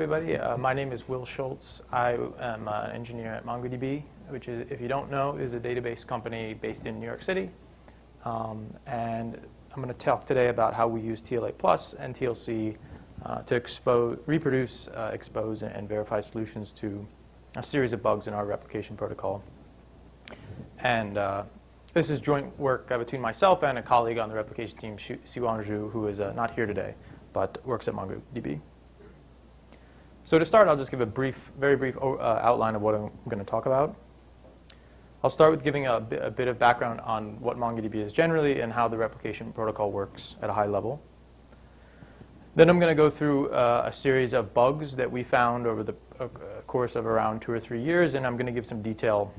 everybody. Uh, my name is Will Schultz. I am uh, an engineer at MongoDB, which is, if you don't know, is a database company based in New York City. Um, and I'm going to talk today about how we use TLA Plus and TLC uh, to expose, reproduce, uh, expose, and verify solutions to a series of bugs in our replication protocol. And uh, this is joint work uh, between myself and a colleague on the replication team, Siyuan Zhou, who is not here today, but works at MongoDB. So to start, I'll just give a brief, very brief uh, outline of what I'm going to talk about. I'll start with giving a, bit, a bit of background on what MongoDB is generally and how the replication protocol works at a high level. Then I'm going to go through uh, a series of bugs that we found over the uh, course of around two or three years, and I'm going to give some detail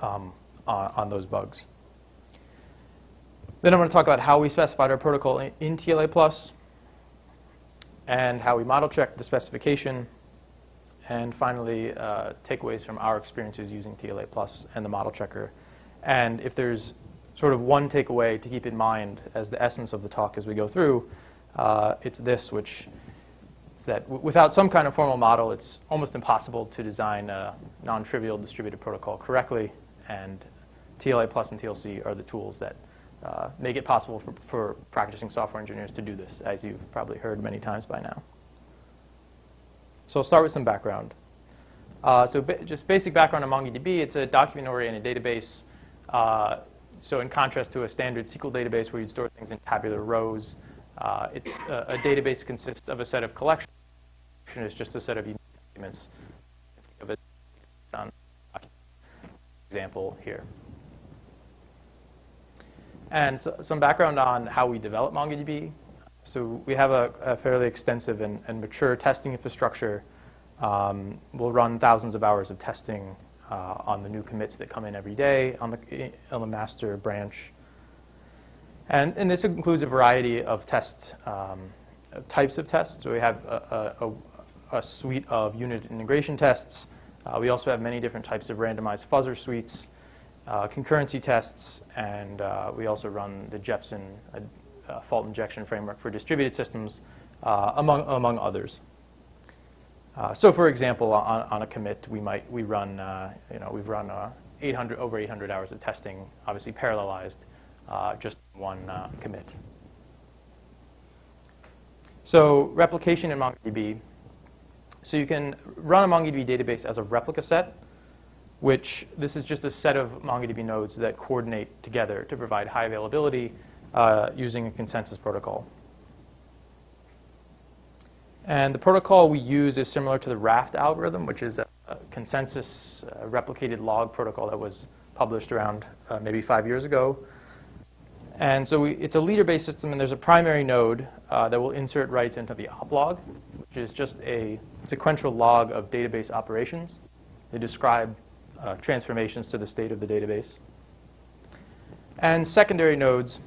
um, on, on, those bugs. Then I'm going to talk about how we specified our protocol in, in TLA+, and how we model check the specification, and finally, uh, takeaways from our experiences using TLA Plus and the model checker. And if there's sort of one takeaway to keep in mind as the essence of the talk as we go through, uh, it's this, which is that without some kind of formal model, it's almost impossible to design a non-trivial distributed protocol correctly, and TLA Plus and TLC are the tools that uh, make it possible for, for practicing software engineers to do this, as you've probably heard many times by now. So I'll start with some background. Uh, so ba just basic background on MongoDB, it's a document-oriented database. Uh, so in contrast to a standard SQL database where you'd store things in tabular rows, uh, it's a, a, database consists of a set of collections. It's just a set of documents. Example here. And so, some background on how we develop MongoDB. So we have a, a fairly extensive and, and, mature testing infrastructure. Um, we'll run thousands of hours of testing uh, on the new commits that come in every day on the, on the master branch. And, and this includes a variety of test um, types of tests. So we have a, a, a suite of unit integration tests. Uh, we also have many different types of randomized fuzzer suites uh, concurrency tests, and uh, we also run the Jepsen uh, fault injection framework for distributed systems, uh, among, among others. Uh, so for example, on, on, a commit, we might, we run, uh, you know, we've run 800, over 800 hours of testing, obviously parallelized, just one commit. So replication in MongoDB. So you can run a MongoDB database as a replica set, which this is just a set of MongoDB nodes that coordinate together to provide high availability uh, using a consensus protocol. And the protocol we use is similar to the Raft algorithm, which is a, a consensus uh, replicated log protocol that was published around uh, maybe five years ago. And so we, it's a leader-based system, and there's a primary node uh, that will insert writes into the op log, which is just a sequential log of database operations. They describe uh, transformations to the state of the database. And secondary nodes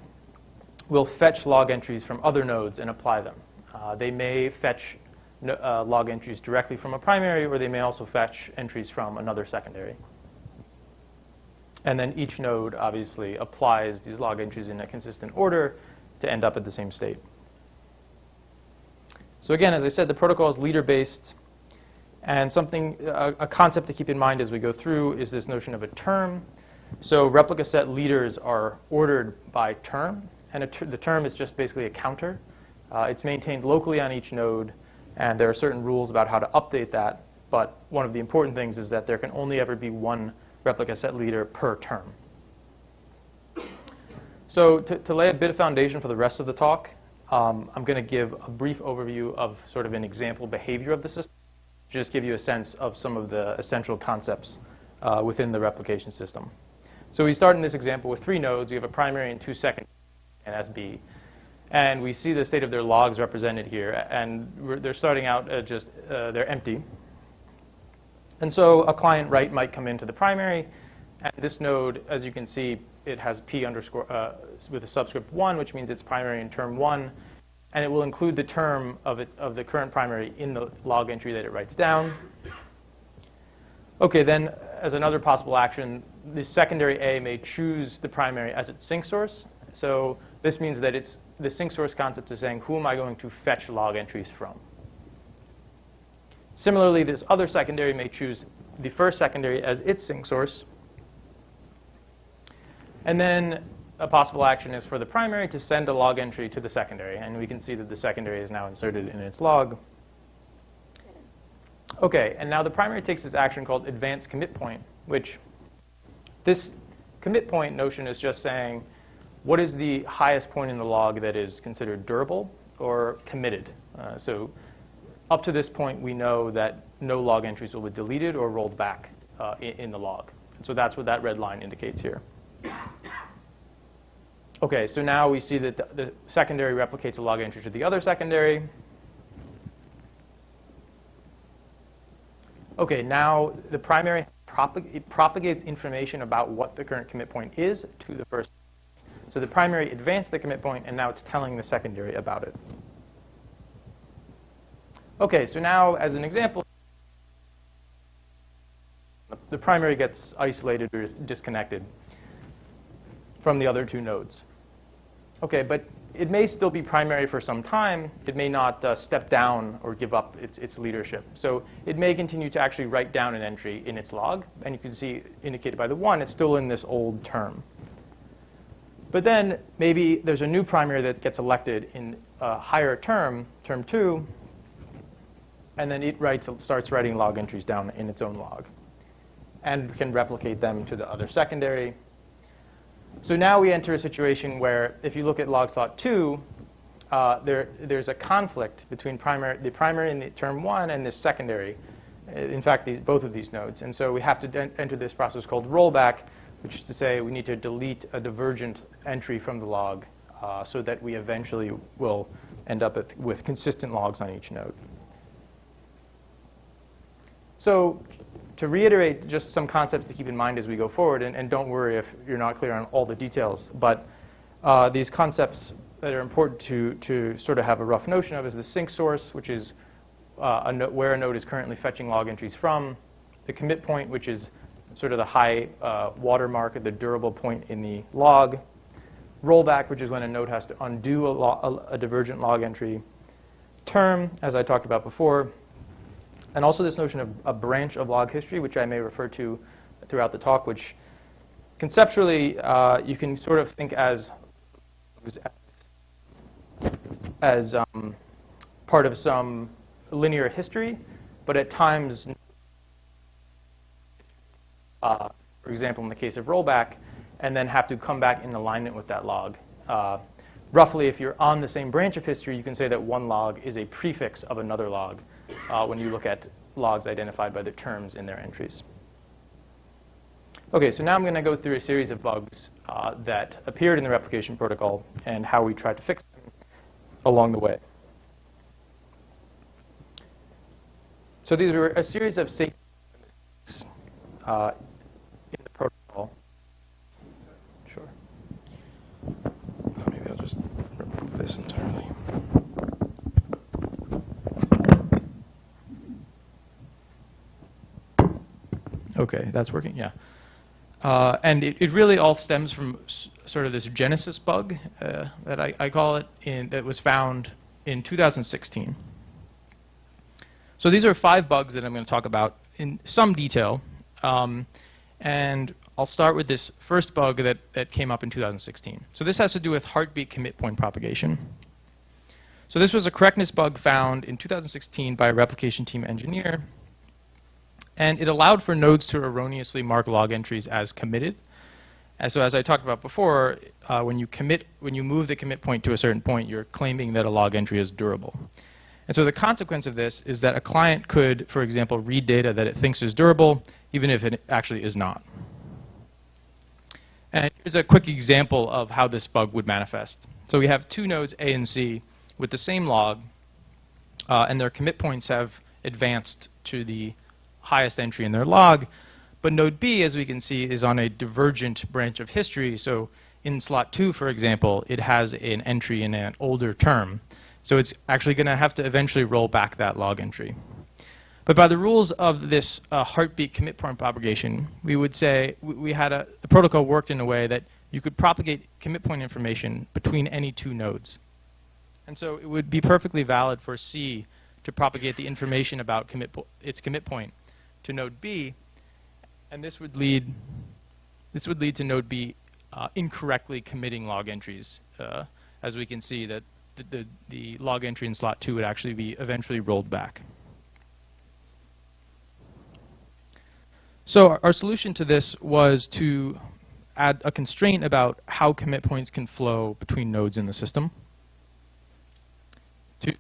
will fetch log entries from other nodes and apply them. Uh, they may fetch no, uh, log entries directly from a primary, or they may also fetch entries from another secondary. And then each node obviously applies these log entries in a consistent order to end up at the same state. So again, as I said, the protocol is leader-based. And something, a, a, concept to keep in mind as we go through is this notion of a term. So replica set leaders are ordered by term, and ter the term is just basically a counter. Uh, it's maintained locally on each node, and there are certain rules about how to update that. But one of the important things is that there can only ever be one replica set leader per term. So to, to lay a bit of foundation for the rest of the talk, um, I'm going to give a brief overview of sort of an example behavior of the system just give you a sense of some of the essential concepts uh, within the replication system. So we start in this example with three nodes. We have a primary and two secondary, and that's B. And we see the state of their logs represented here. And they're starting out uh, just, uh, they're empty. And so a client write might come into the primary. And this node, as you can see, it has P underscore uh, with a subscript 1, which means it's primary in term 1 and it will include the term of, it, of the current primary in the log entry that it writes down. Okay, then as another possible action, the secondary A may choose the primary as its sync source. So this means that it's the sync source concept is saying, who am I going to fetch log entries from? Similarly, this other secondary may choose the first secondary as its sync source. And then a possible action is for the primary to send a log entry to the secondary. And we can see that the secondary is now inserted in its log. OK, and now the primary takes this action called advanced commit point, which this commit point notion is just saying, what is the highest point in the log that is considered durable or committed? Uh, so up to this point, we know that no log entries will be deleted or rolled back uh, in, in, the log. So that's what that red line indicates here. OK, so now we see that the, the secondary replicates a log entry to the other secondary. OK, now the primary propag propagates information about what the current commit point is to the first. So the primary advanced the commit point, and now it's telling the secondary about it. OK, so now as an example, the primary gets isolated or disconnected from the other two nodes. OK, but it may still be primary for some time. It may not uh, step down or give up its, its leadership. So it may continue to actually write down an entry in its log. And you can see indicated by the 1, it's still in this old term. But then maybe there's a new primary that gets elected in a higher term, term 2, and then it writes, starts writing log entries down in its own log and can replicate them to the other secondary so now we enter a situation where if you look at log slot 2, uh, there, there's a conflict between primary, the primary in the term 1 and the secondary. Uh, in fact, both of these nodes. And so we have to enter this process called rollback, which is to say we need to delete a divergent entry from the log uh, so that we eventually will end up with, with consistent logs on each node. So to reiterate just some concepts to keep in mind as we go forward, and, and don't worry if you're not clear on all the details, but uh, these concepts that are important to, to sort of have a rough notion of is the sync source, which is uh, a no where a node is currently fetching log entries from, the commit point, which is sort of the high uh, watermark, the durable point in the log, rollback, which is when a node has to undo a, a, a divergent log entry, term, as I talked about before, and also this notion of a branch of log history, which I may refer to throughout the talk, which conceptually uh, you can sort of think as as um, part of some linear history, but at times, uh, for example, in the case of rollback, and then have to come back in alignment with that log. Uh, roughly, if you're on the same branch of history, you can say that one log is a prefix of another log uh, when you look at logs identified by the terms in their entries. Okay, so now I'm going to go through a series of bugs uh, that appeared in the replication protocol and how we tried to fix them along the way. So these were a series of safety uh, in the protocol. Sure. Maybe I'll just remove this entirely. Okay, that's working, yeah. Uh, and it, it, really all stems from sort of this genesis bug uh, that I, I, call it, in, that was found in 2016. So these are five bugs that I'm going to talk about in some detail. Um, and I'll start with this first bug that, that came up in 2016. So this has to do with heartbeat commit point propagation. So this was a correctness bug found in 2016 by a replication team engineer and it allowed for nodes to erroneously mark log entries as committed. And so as I talked about before, uh, when you commit, when you move the commit point to a certain point, you're claiming that a log entry is durable. And so the consequence of this is that a client could, for example, read data that it thinks is durable, even if it actually is not. And here's a quick example of how this bug would manifest. So we have two nodes, A and C, with the same log, uh, and their commit points have advanced to the highest entry in their log. But node B, as we can see, is on a divergent branch of history. So in slot 2, for example, it has an entry in an older term. So it's actually going to have to eventually roll back that log entry. But by the rules of this uh, heartbeat commit point propagation, we would say we, we had a, protocol worked in a way that you could propagate commit point information between any two nodes. And so it would be perfectly valid for C to propagate the information about commit its commit point to node B, and this would lead this would lead to node B uh, incorrectly committing log entries. Uh, as we can see, that the, the, the log entry in slot 2 would actually be eventually rolled back. So our, solution to this was to add a constraint about how commit points can flow between nodes in the system. To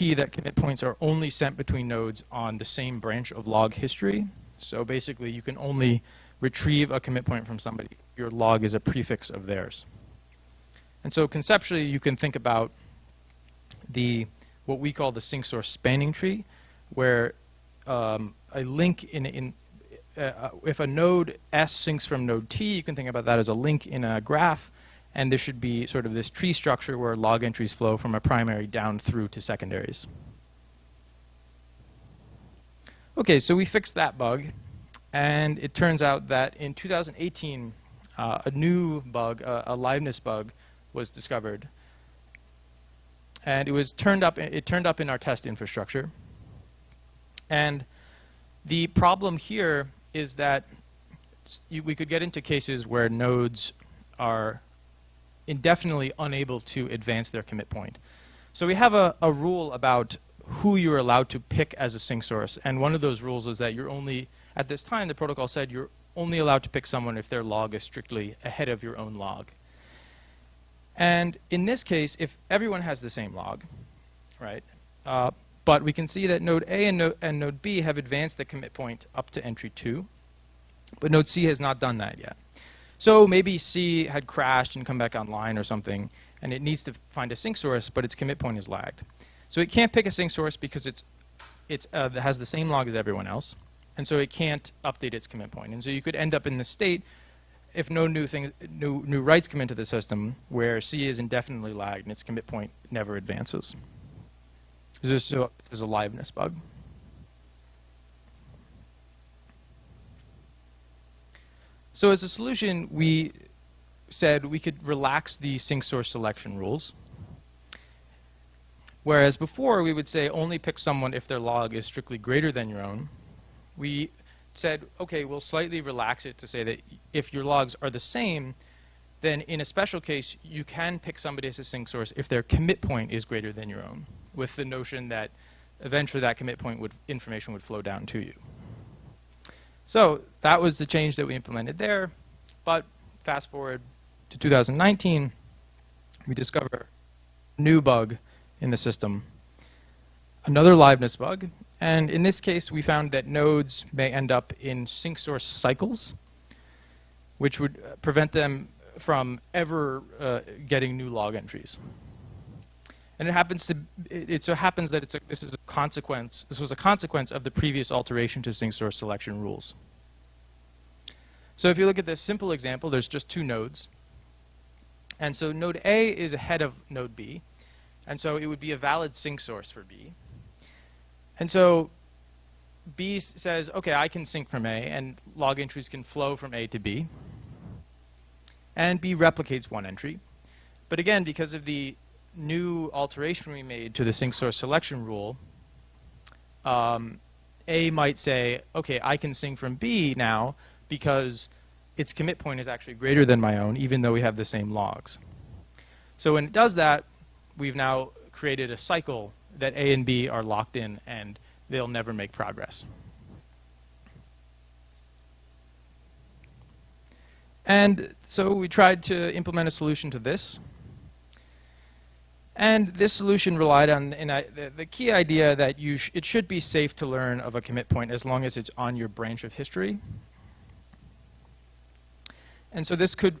guarantee that commit points are only sent between nodes on the same branch of log history. So basically, you can only retrieve a commit point from somebody. Your log is a prefix of theirs. And so conceptually, you can think about the what we call the sync source spanning tree, where um, a link in, in uh, if a node S syncs from node T, you can think about that as a link in a graph, and there should be sort of this tree structure where log entries flow from a primary down through to secondaries. Okay, so we fixed that bug, and it turns out that in 2018, uh, a new bug, a liveness bug, was discovered, and it was turned up. It turned up in our test infrastructure, and the problem here is that we could get into cases where nodes are indefinitely unable to advance their commit point. So we have a, a rule about who you're allowed to pick as a sync source, and one of those rules is that you're only, at this time, the protocol said you're only allowed to pick someone if their log is strictly ahead of your own log. And in this case, if everyone has the same log, right, uh, but we can see that node A and, and node B have advanced the commit point up to entry 2, but node C has not done that yet. So maybe C had crashed and come back online or something, and it needs to find a sync source, but its commit point is lagged. So it can't pick a sync source because it's, it's, uh, it has the same log as everyone else, and so it can't update its commit point. And so you could end up in the state if no new things, new, new writes come into the system where C is indefinitely lagged and its commit point never advances. This is a, this a liveness bug. So as a solution, we said we could relax the sync source selection rules. Whereas before, we would say only pick someone if their log is strictly greater than your own. We said, okay, we'll slightly relax it to say that if your logs are the same, then in a special case, you can pick somebody as a sync source if their commit point is greater than your own, with the notion that eventually that commit point would information would flow down to you. So that was the change that we implemented there. But fast forward to 2019, we discover a new bug in the system, another liveness bug. And in this case, we found that nodes may end up in sync source cycles, which would uh, prevent them from ever uh, getting new log entries. And it happens to, it, it so happens that it's a, this is a consequence, this was a consequence of the previous alteration to sync source selection rules. So if you look at this simple example, there's just two nodes. And so node A is ahead of node B. And so it would be a valid sync source for B. And so B says, okay, I can sync from A, and log entries can flow from A to B. And B replicates one entry. But again, because of the new alteration we made to the sync source selection rule, um, A might say, okay, I can sync from B now because its commit point is actually greater than my own, even though we have the same logs. So when it does that, we've now created a cycle that A and B are locked in and they'll never make progress. And so we tried to implement a solution to this. And this solution relied on the, the, key idea that you sh it should be safe to learn of a commit point as long as it's on your branch of history. And so this could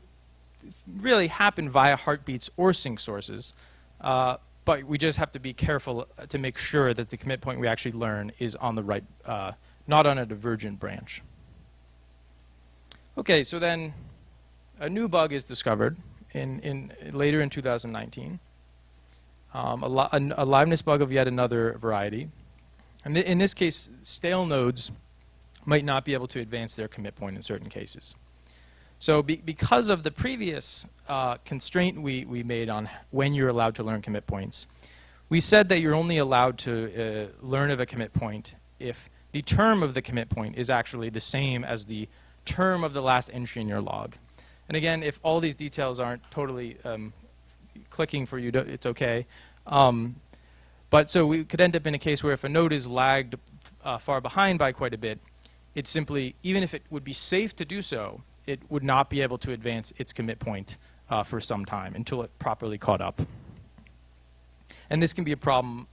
really happen via heartbeats or sync sources, uh, but we just have to be careful to make sure that the commit point we actually learn is on the right, uh, not on a divergent branch. Okay, so then a new bug is discovered in, in later in 2019 um, a, a, a, liveness bug of yet another variety. And th in this case, stale nodes might not be able to advance their commit point in certain cases. So be because of the previous uh, constraint we, we made on when you're allowed to learn commit points, we said that you're only allowed to uh, learn of a commit point if the term of the commit point is actually the same as the term of the last entry in your log. And again, if all these details aren't totally um, clicking for you, it's okay. Um, but so we could end up in a case where if a node is lagged uh, far behind by quite a bit, it simply, even if it would be safe to do so, it would not be able to advance its commit point uh, for some time until it properly caught up. And this can be a problem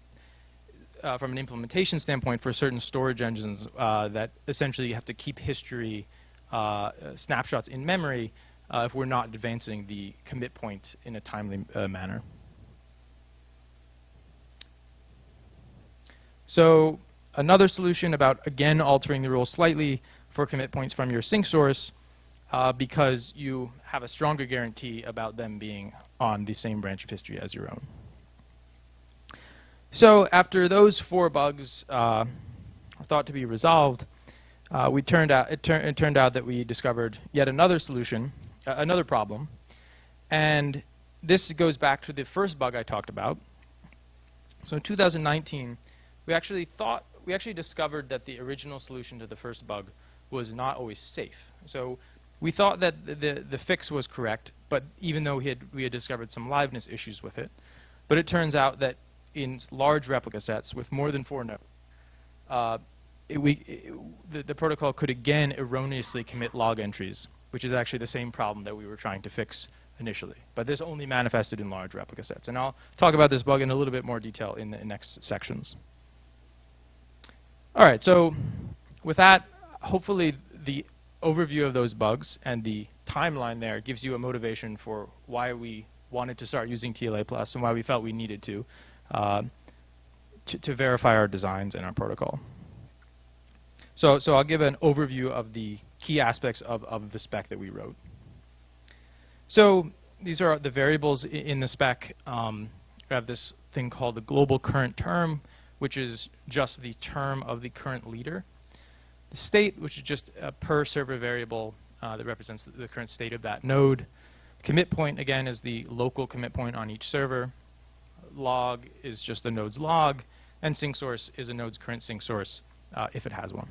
uh, from an implementation standpoint for certain storage engines uh, that essentially have to keep history uh, snapshots in memory uh, if we're not advancing the commit point in a timely uh, manner. So another solution about, again, altering the rules slightly for commit points from your sync source uh, because you have a stronger guarantee about them being on the same branch of history as your own. So after those four bugs uh, are thought to be resolved, uh, we turned out, it, tur it, turned out that we discovered yet another solution, uh, another problem. And this goes back to the first bug I talked about. So in 2019, we actually thought, we actually discovered that the original solution to the first bug was not always safe. So we thought that the, the, the fix was correct, but even though we had, we had discovered some liveness issues with it, but it turns out that in large replica sets with more than four nodes, uh, it, we, it, the, the protocol could again erroneously commit log entries, which is actually the same problem that we were trying to fix initially. But this only manifested in large replica sets. And I'll talk about this bug in a little bit more detail in the next sections. All right, so with that, hopefully the overview of those bugs and the timeline there gives you a motivation for why we wanted to start using TLA Plus and why we felt we needed to, uh, to, to verify our designs and our protocol. So, so I'll give an overview of the key aspects of, of the spec that we wrote. So these are the variables in the spec. Um, we have this thing called the global current term, which is just the term of the current leader. The state, which is just a per server variable uh, that represents the current state of that node. Commit point, again, is the local commit point on each server. Log is just the node's log. And sync source is a node's current sync source, uh, if it has one.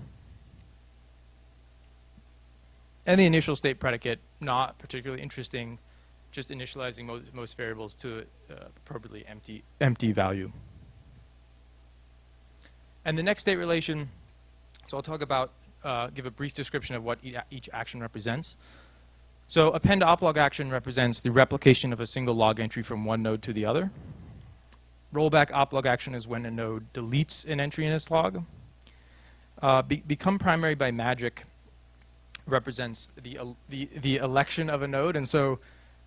And the initial state predicate, not particularly interesting, just initializing mo most variables to uh, appropriately empty, empty value. And the next state relation, so I'll talk about, uh, give a brief description of what each action represents. So append oplog action represents the replication of a single log entry from one node to the other. Rollback oplog action is when a node deletes an entry in its log. Uh, be become primary by magic represents the, the, the election of a node. And so,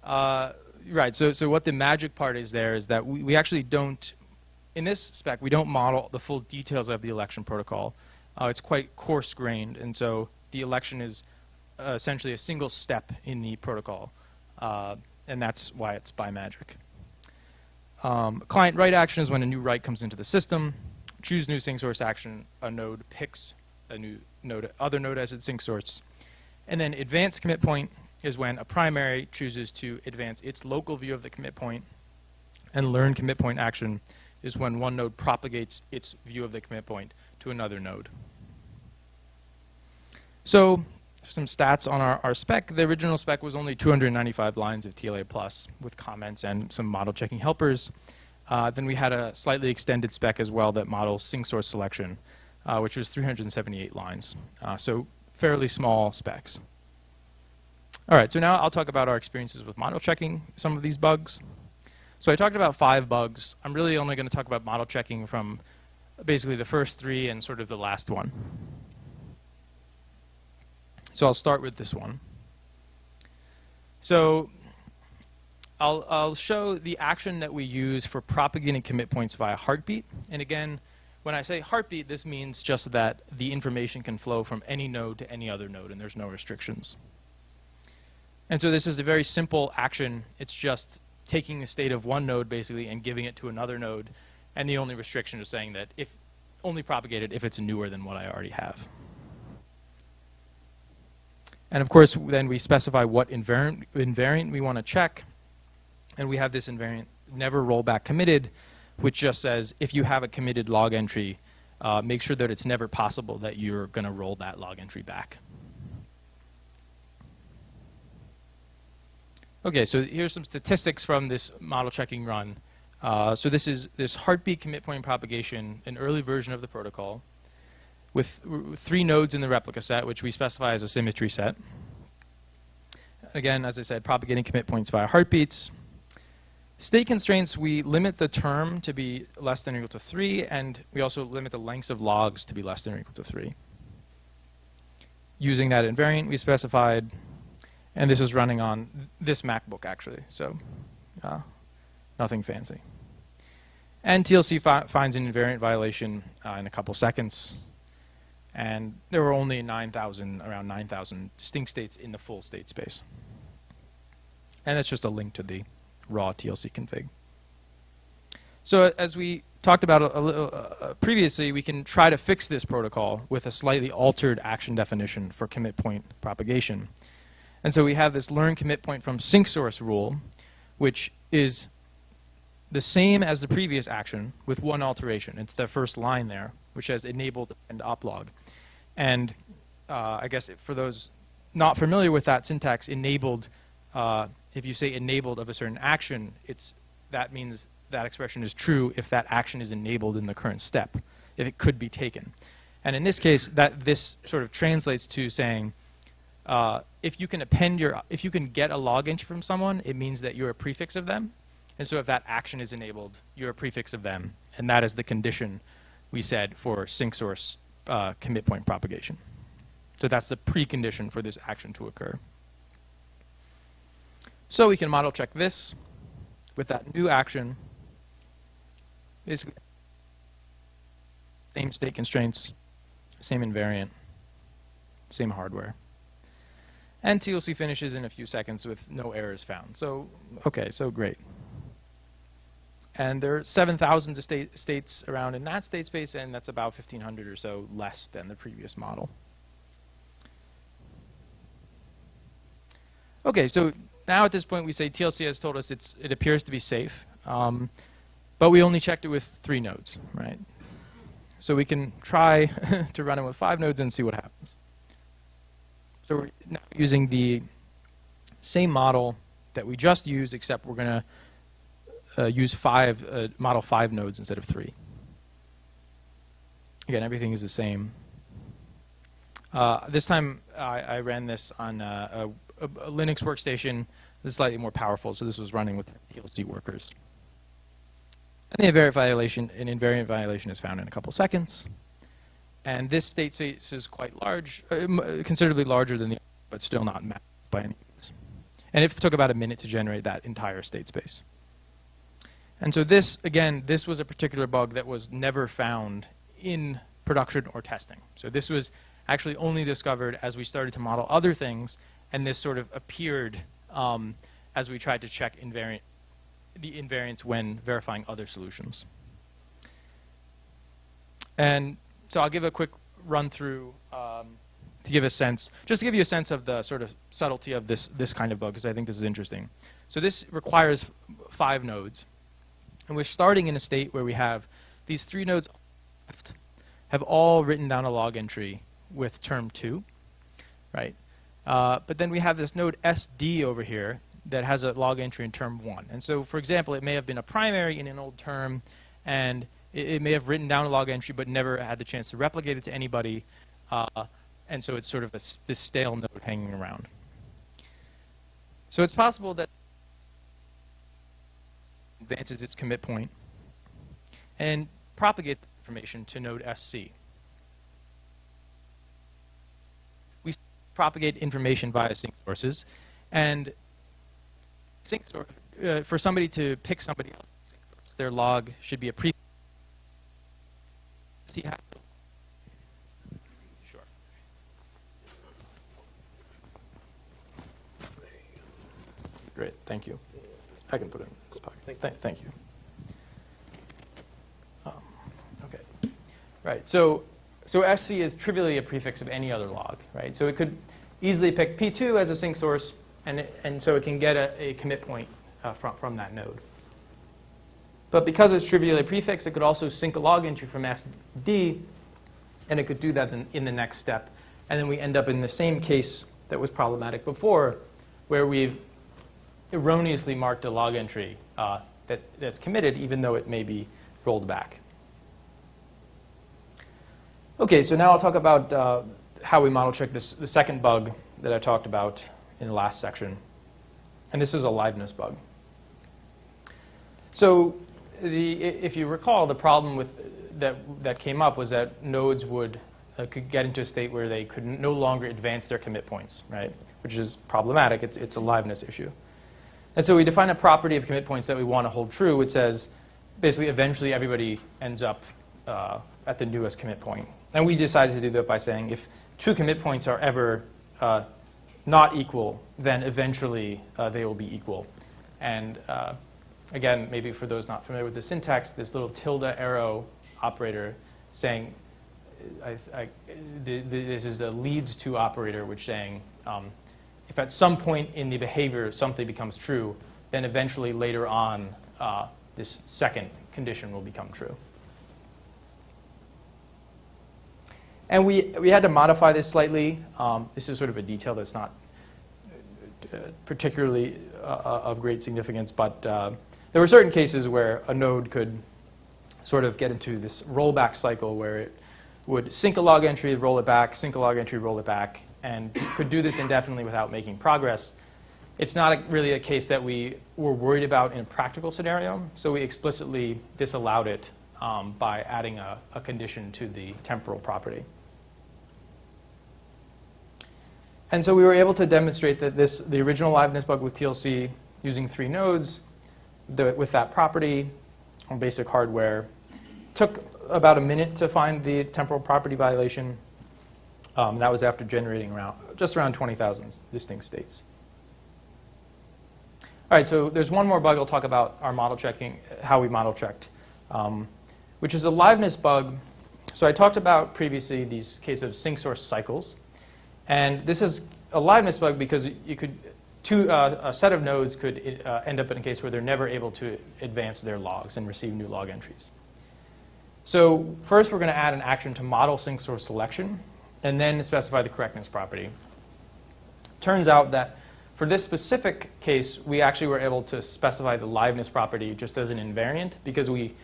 uh, right, so, so what the magic part is there is that we, we actually don't, in this spec, we don't model the full details of the election protocol. Uh, it's quite coarse-grained, and so the election is uh, essentially a single step in the protocol, uh, and that's why it's by magic. Um, client write action is when a new write comes into the system. Choose new sync source action, a node picks a new node, other node as its sync source. And then advance commit point is when a primary chooses to advance its local view of the commit point, and learn commit point action is when one node propagates its view of the commit point to another node. So some stats on our, our spec. The original spec was only 295 lines of TLA plus with comments and some model checking helpers. Uh, then we had a slightly extended spec as well that models sync source selection, uh, which was 378 lines. Uh, so fairly small specs. All right, so now I'll talk about our experiences with model checking some of these bugs. So I talked about five bugs. I'm really only going to talk about model checking from basically the first three and sort of the last one. So I'll start with this one. So I'll, I'll show the action that we use for propagating commit points via heartbeat. And again, when I say heartbeat, this means just that the information can flow from any node to any other node, and there's no restrictions. And so this is a very simple action. It's just taking the state of one node, basically, and giving it to another node. And the only restriction is saying that if only propagate it if it's newer than what I already have. And of course, then we specify what invariant, invariant we want to check. And we have this invariant never rollback committed, which just says if you have a committed log entry, uh, make sure that it's never possible that you're going to roll that log entry back. Okay, so here's some statistics from this model checking run. Uh, so this is this heartbeat commit point propagation, an early version of the protocol, with three nodes in the replica set, which we specify as a symmetry set. Again, as I said, propagating commit points via heartbeats. State constraints, we limit the term to be less than or equal to 3, and we also limit the lengths of logs to be less than or equal to 3. Using that invariant we specified, and this is running on this MacBook actually, so uh, nothing fancy. And TLC fi finds an invariant violation uh, in a couple seconds, and there were only 9,000, around 9,000 distinct states in the full state space. And that's just a link to the raw TLC config. So as we talked about a, a little, uh, previously, we can try to fix this protocol with a slightly altered action definition for commit point propagation. And so we have this learn commit point from sync source rule, which is the same as the previous action with one alteration. It's the first line there, which says enabled and oplog. And uh, I guess for those not familiar with that syntax, enabled uh, if you say enabled of a certain action, it's, that means that expression is true if that action is enabled in the current step, if it could be taken. And in this case, that this sort of translates to saying, uh, if you can append your, if you can get a log from someone, it means that you're a prefix of them. And so if that action is enabled, you're a prefix of them. And that is the condition we said for sync source uh, commit point propagation. So that's the precondition for this action to occur. So we can model check this with that new action. Basically, same state constraints, same invariant, same hardware. And TLC finishes in a few seconds with no errors found. So, okay, so great. And there are 7,000 state states around in that state space, and that's about 1,500 or so less than the previous model. Okay, so now at this point we say TLC has told us it's, it appears to be safe, um, but we only checked it with three nodes, right? So we can try to run it with five nodes and see what happens. So we're now using the same model that we just used, except we're going to uh, use five, uh, model five nodes instead of three. Again, everything is the same. Uh, this time I, I, ran this on uh, a a, a Linux workstation that's slightly more powerful, so this was running with TLC workers. And the invariant violation, an invariant violation is found in a couple seconds. And this state space is quite large, uh, considerably larger than the but still not mapped by any means. And it took about a minute to generate that entire state space. And so this, again, this was a particular bug that was never found in production or testing. So this was actually only discovered as we started to model other things and this sort of appeared um, as we tried to check invariant, the invariance when verifying other solutions. And so I'll give a quick run through um, to give a sense, just to give you a sense of the sort of subtlety of this, this kind of bug, because I think this is interesting. So this requires five nodes. And we're starting in a state where we have these three nodes left have all written down a log entry with term 2, right? Uh, but then we have this node SD over here that has a log entry in term 1. And so, for example, it may have been a primary in an old term, and it, it may have written down a log entry but never had the chance to replicate it to anybody. Uh, and so it's sort of a, this stale node hanging around. So it's possible that advances its commit point and propagates information to node SC. Propagate information via sync sources. And sync source, uh, for somebody to pick somebody else, their log should be a pre. See how. Sure. Great, thank you. I can put it in this pocket. Thank, Th thank you. Um, okay. Right. So so SC is trivially a prefix of any other log, right? So it could easily pick P2 as a sync source, and, it, and so it can get a, a commit point uh, from, from that node. But because it's trivially a prefix, it could also sync a log entry from S to D, and it could do that in, in the next step. And then we end up in the same case that was problematic before, where we've erroneously marked a log entry uh, that, that's committed, even though it may be rolled back. Okay, so now I'll talk about uh, how we model check this, the second bug that I talked about in the last section. And this is a liveness bug. So the, if you recall, the problem with, that, that came up was that nodes would, uh, could get into a state where they could no longer advance their commit points, right? Which is problematic. It's, it's a liveness issue. And so we define a property of commit points that we want to hold true, which says basically eventually everybody ends up uh, at the newest commit point. And we decided to do that by saying if two commit points are ever uh, not equal, then eventually uh, they will be equal. And uh, again, maybe for those not familiar with the syntax, this little tilde arrow operator saying, I, I, this is a leads to operator, which saying, um, if at some point in the behavior something becomes true, then eventually later on uh, this second condition will become true. And we, we had to modify this slightly. Um, this is sort of a detail that's not uh, particularly uh, of great significance, but uh, there were certain cases where a node could sort of get into this rollback cycle where it would sync a log entry, roll it back, sync a log entry, roll it back, and could do this indefinitely without making progress. It's not a, really a case that we were worried about in a practical scenario, so we explicitly disallowed it um, by adding a, a condition to the temporal property. And so we were able to demonstrate that this, the original liveness bug with TLC using three nodes the, with that property on basic hardware took about a minute to find the temporal property violation. Um, that was after generating around, just around 20,000 distinct states. All right, so there's one more bug I'll talk about our model checking, how we model checked, um, which is a liveness bug. So I talked about previously these case of sync source cycles. And this is a liveness bug because you could, two, uh, a set of nodes could uh, end up in a case where they're never able to advance their logs and receive new log entries. So first we're going to add an action to model sync source selection and then specify the correctness property. Turns out that for this specific case, we actually were able to specify the liveness property just as an invariant because we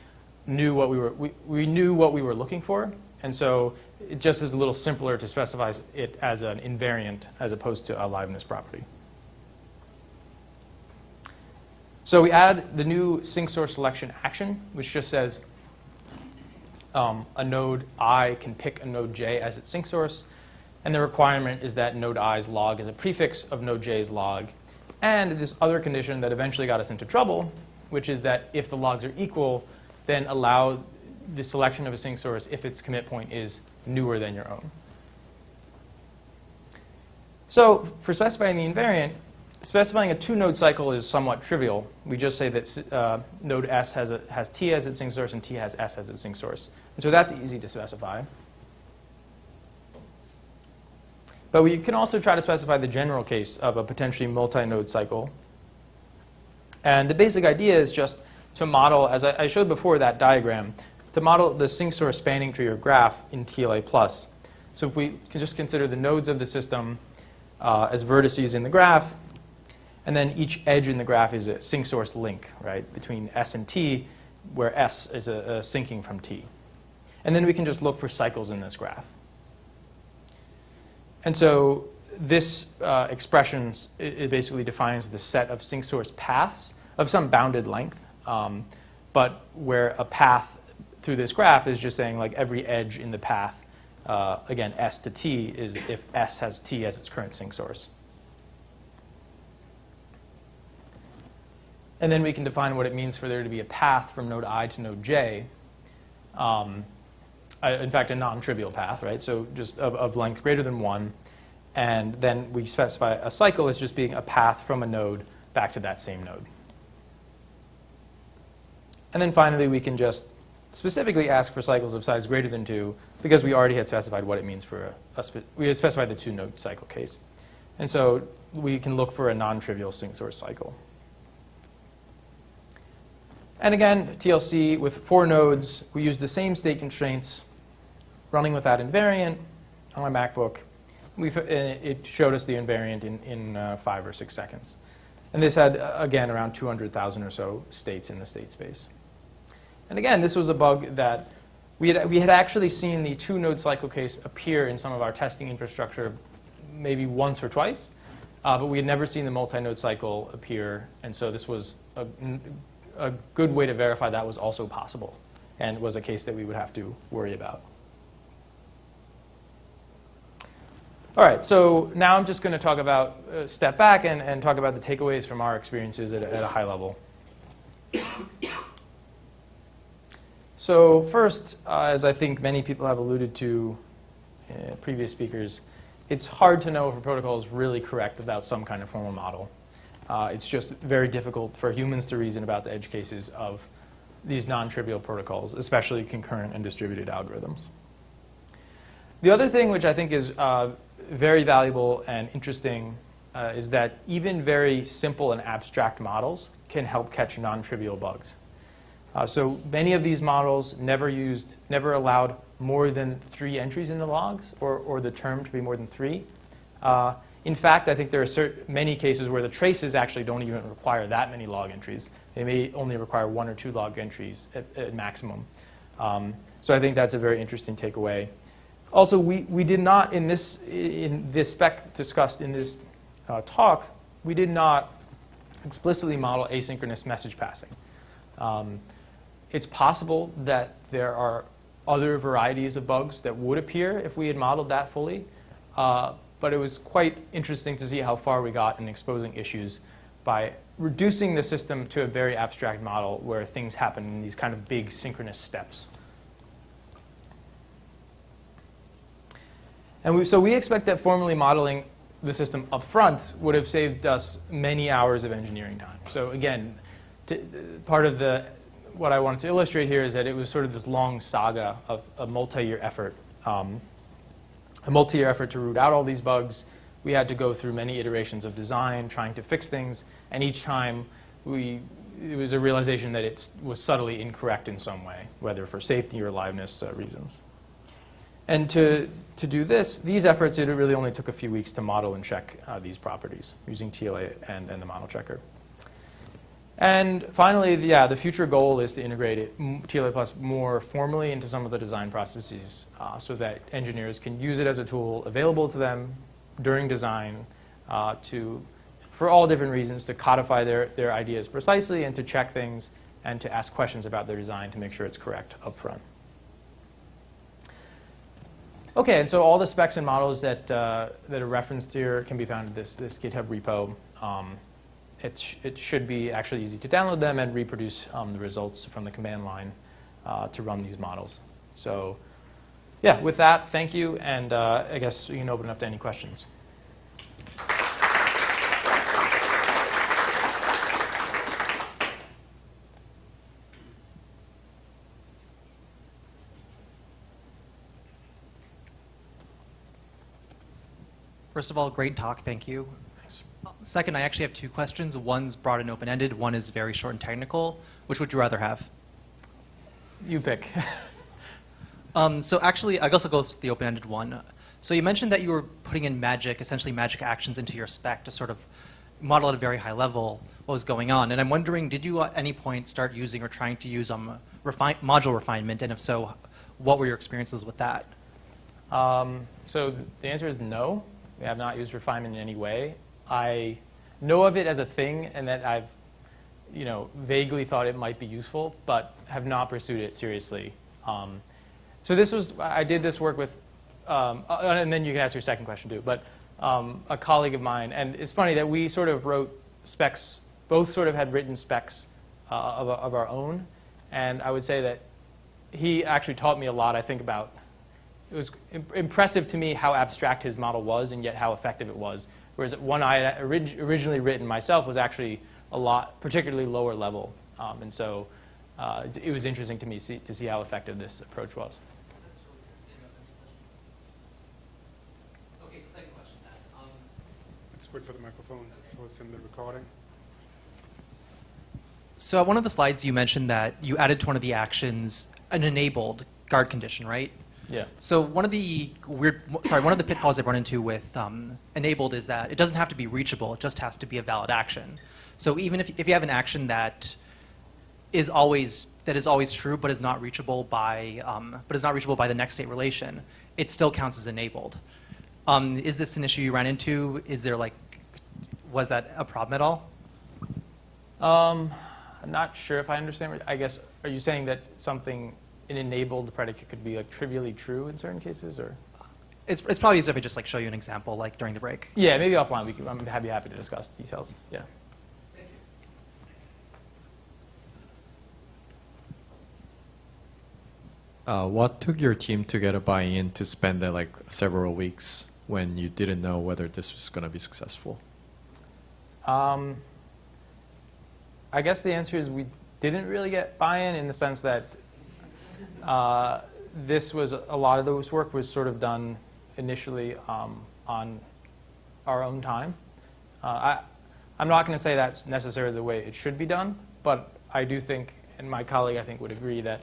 knew what we were, we, we knew what we were looking for. And so it just is a little simpler to specify it as an invariant as opposed to a liveness property. So we add the new sync source selection action, which just says um, a node i can pick a node j as its sync source. And the requirement is that node i's log is a prefix of node j's log. And this other condition that eventually got us into trouble, which is that if the logs are equal, then allow the selection of a sync source if its commit point is newer than your own. So for specifying the invariant, specifying a two-node cycle is somewhat trivial. We just say that uh, node S has, a, has T as its sync source and T has S as its sync source. And so that's easy to specify. But we can also try to specify the general case of a potentially multi-node cycle. And the basic idea is just to model, as I, I showed before that diagram, to model the sync source spanning tree or graph in TLA+. So if we can just consider the nodes of the system uh, as vertices in the graph, and then each edge in the graph is a sync source link, right, between S and T, where S is a, a syncing from T. And then we can just look for cycles in this graph. And so this uh, expression it, basically defines the set of sync source paths of some bounded length, um, but where a path through this graph is just saying like every edge in the path, uh, again, S to T is if S has T as its current sync source. And then we can define what it means for there to be a path from node i to node j. Um, in fact, a non-trivial path, right? So just of, of length greater than 1. And then we specify a cycle as just being a path from a node back to that same node. And then finally, we can just specifically ask for cycles of size greater than 2 because we already had specified what it means for a, a we had specified the two node cycle case. And so we can look for a non-trivial sync source cycle. And again, TLC with four nodes, we use the same state constraints running with that invariant on my MacBook. We, it showed us the invariant in, in uh, five or six seconds. And this had, uh, again, around 200,000 or so states in the state space. And again, this was a bug that we had, we had actually seen the two node cycle case appear in some of our testing infrastructure maybe once or twice, uh, but we had never seen the multi-node cycle appear. And so this was a, a good way to verify that was also possible and was a case that we would have to worry about. All right, so now I'm just going to talk about, uh, step back and, and talk about the takeaways from our experiences at, at a high level. So first, uh, as I think many people have alluded to, uh, previous speakers, it's hard to know if a protocol is really correct without some kind of formal model. Uh, it's just very difficult for humans to reason about the edge cases of these non-trivial protocols, especially concurrent and distributed algorithms. The other thing which I think is uh, very valuable and interesting uh, is that even very simple and abstract models can help catch non-trivial bugs. Uh, so many of these models never used, never allowed more than three entries in the logs or, or the term to be more than three. Uh, in fact, I think there are many cases where the traces actually don't even require that many log entries. They may only require one or two log entries at, at maximum. Um, so I think that's a very interesting takeaway. Also, we, we did not, in this, in this spec discussed in this uh, talk, we did not explicitly model asynchronous message passing. Um, it's possible that there are other varieties of bugs that would appear if we had modeled that fully, uh, but it was quite interesting to see how far we got in exposing issues by reducing the system to a very abstract model where things happen in these kind of big synchronous steps. And we, so we expect that formally modeling the system up front would have saved us many hours of engineering time. So again, part of the, what I wanted to illustrate here is that it was sort of this long saga of a multi-year effort. Um, a multi-year effort to root out all these bugs. We had to go through many iterations of design, trying to fix things, and each time we, it was a realization that it was subtly incorrect in some way, whether for safety or liveness uh, reasons. And to, to do this, these efforts, it really only took a few weeks to model and check uh, these properties using TLA and, and the model checker. And finally, the, yeah, the future goal is to integrate it, TLA Plus more formally into some of the design processes uh, so that engineers can use it as a tool available to them during design uh, to, for all different reasons, to codify their, their ideas precisely and to check things and to ask questions about their design to make sure it's correct up front. Okay, and so all the specs and models that, uh, that are referenced here can be found in this, this GitHub repo. Um, it, sh it should be actually easy to download them and reproduce um, the results from the command line uh, to run these models. So yeah, with that, thank you, and uh, I guess you can open up to any questions. First of all, great talk, thank you. Second, I actually have two questions. One's broad and open-ended, one is very short and technical. Which would you rather have? You pick. Um, so actually, I guess I'll go to the open-ended one. So you mentioned that you were putting in magic, essentially magic actions into your spec to sort of model at a very high level what was going on. And I'm wondering, did you at any point start using or trying to use um, module refinement? And if so, what were your experiences with that? Um, so the answer is no. We have not used refinement in any way. I know of it as a thing and that I've, you know, vaguely thought it might be useful, but have not pursued it seriously. Um, so this was, I did this work with, um, uh, and then you can ask your second question too, but um, a colleague of mine, and it's funny that we sort of wrote specs, both sort of had written specs uh, of, of our own, and I would say that he actually taught me a lot, I think, about it was im- impressive to me how abstract his model was and yet how effective it was. Whereas one I had orig- originally written myself was actually a lot, particularly lower level. Um, and so uh, it's- it was interesting to me see, to see how effective this approach was. Okay, so second question then. Um, Let's wait for the microphone, so it's in the recording. So at one of the slides, you mentioned that you added to one of the actions an enabled guard condition, right? Yeah. So one of the weird, sorry, one of the pitfalls I've run into with um, enabled is that it doesn't have to be reachable; it just has to be a valid action. So even if, if you have an action that is always that is always true, but is not reachable by um, but is not reachable by the next state relation, it still counts as enabled. Um, is this an issue you ran into? Is there like, was that a problem at all? Um, I'm not sure if I understand. I guess, are you saying that something, an enabled predicate could be like trivially true in certain cases, or? It's, it's probably easier if I just like show you an example, like during the break. Yeah, maybe offline, we can, I'm happy, happy to discuss details, yeah. Uh, what took your team to get a buy-in to spend uh, like several weeks when you didn't know whether this was going to be successful? Um, I guess the answer is we didn't really get buy-in in the sense that uh, this was a lot of this work was sort of done initially um, on our own time. Uh, I, I'm not going to say that's necessarily the way it should be done, but I do think, and my colleague I think would agree that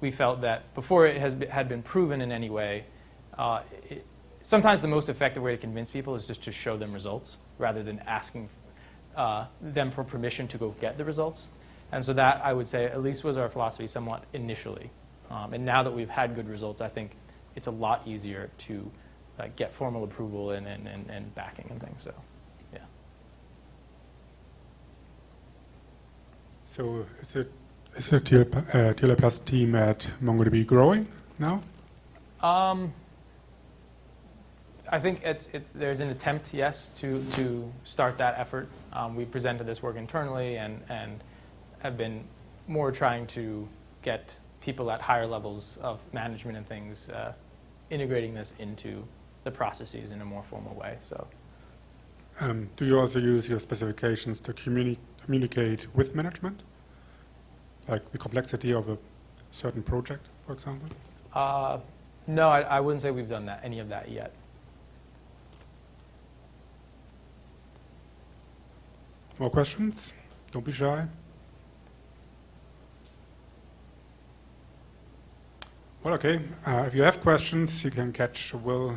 we felt that before it has had been proven in any way, uh, it, sometimes the most effective way to convince people is just to show them results rather than asking uh, them for permission to go get the results. And so that, I would say, at least was our philosophy somewhat initially. Um, and now that we've had good results, I think it's a lot easier to uh, get formal approval and, and, and, and backing and things. So, yeah. So is it is the TL, uh, TLA Plus team at MongoDB growing now? Um, I think it's, it's, there's an attempt, yes, to, to start that effort. Um, we presented this work internally and, and have been more trying to get people at higher levels of management and things uh, integrating this into the processes in a more formal way. So, Um, do you also use your specifications to communi- communicate with management? Like the complexity of a certain project, for example? uh, no, I, I wouldn't say we've done that, any of that yet. More questions? Don't be shy. Well, okay. Uh, if you have questions, you can catch Will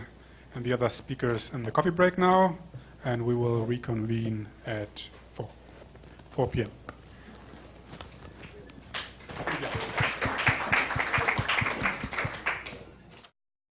and the other speakers in the coffee break now, and we will reconvene at 4, 4 p.m.